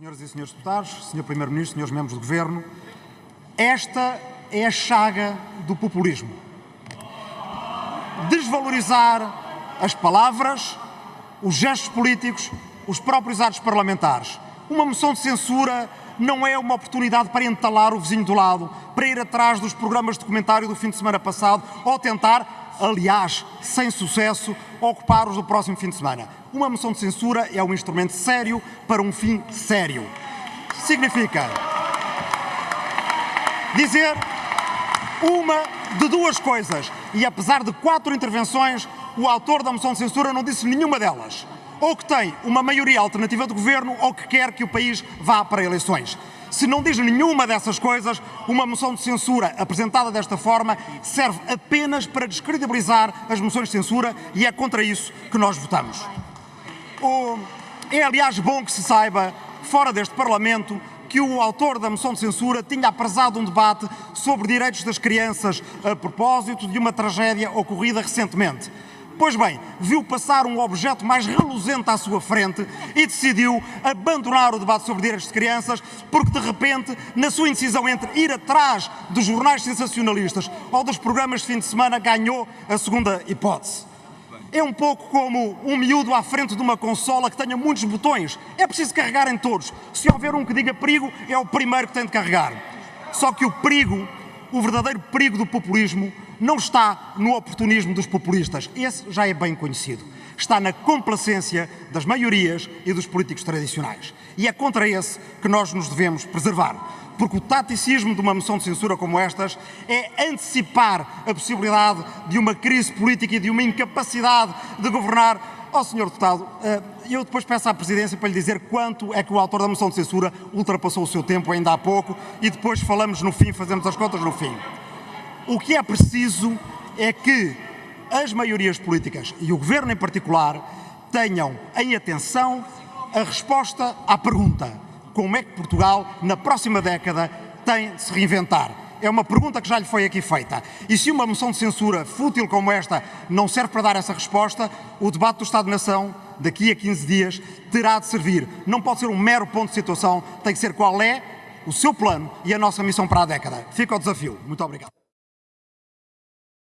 Senhoras e senhores deputados, senhor Primeiro-Ministro, senhores membros do Governo, esta é a chaga do populismo. Desvalorizar as palavras, os gestos políticos, os próprios atos parlamentares. Uma moção de censura não é uma oportunidade para entalar o vizinho do lado, para ir atrás dos programas de comentário do fim de semana passado ou tentar, aliás, sem sucesso, ocupar os do próximo fim de semana. Uma moção de censura é um instrumento sério para um fim sério. Significa dizer uma de duas coisas. E apesar de quatro intervenções, o autor da moção de censura não disse nenhuma delas. Ou que tem uma maioria alternativa de governo ou que quer que o país vá para eleições. Se não diz nenhuma dessas coisas, uma moção de censura apresentada desta forma serve apenas para descredibilizar as moções de censura e é contra isso que nós votamos. É, aliás, bom que se saiba, fora deste Parlamento, que o autor da moção de censura tinha apresado um debate sobre direitos das crianças a propósito de uma tragédia ocorrida recentemente. Pois bem, viu passar um objeto mais reluzente à sua frente e decidiu abandonar o debate sobre direitos de crianças porque, de repente, na sua indecisão entre ir atrás dos jornais sensacionalistas ou dos programas de fim de semana, ganhou a segunda hipótese. É um pouco como um miúdo à frente de uma consola que tenha muitos botões. É preciso carregar em todos. Se houver um que diga perigo, é o primeiro que tem de carregar. Só que o perigo, o verdadeiro perigo do populismo, não está no oportunismo dos populistas. Esse já é bem conhecido. Está na complacência das maiorias e dos políticos tradicionais. E é contra esse que nós nos devemos preservar porque o taticismo de uma moção de censura como estas é antecipar a possibilidade de uma crise política e de uma incapacidade de governar. Ó oh, Sr. Deputado, eh, eu depois peço à Presidência para lhe dizer quanto é que o autor da moção de censura ultrapassou o seu tempo ainda há pouco e depois falamos no fim, fazemos as contas no fim. O que é preciso é que as maiorias políticas e o Governo em particular tenham em atenção a resposta à pergunta como é que Portugal, na próxima década, tem de se reinventar? É uma pergunta que já lhe foi aqui feita. E se uma moção de censura fútil como esta não serve para dar essa resposta, o debate do Estado-nação, daqui a 15 dias, terá de servir. Não pode ser um mero ponto de situação, tem que ser qual é o seu plano e a nossa missão para a década. Fica o desafio. Muito obrigado.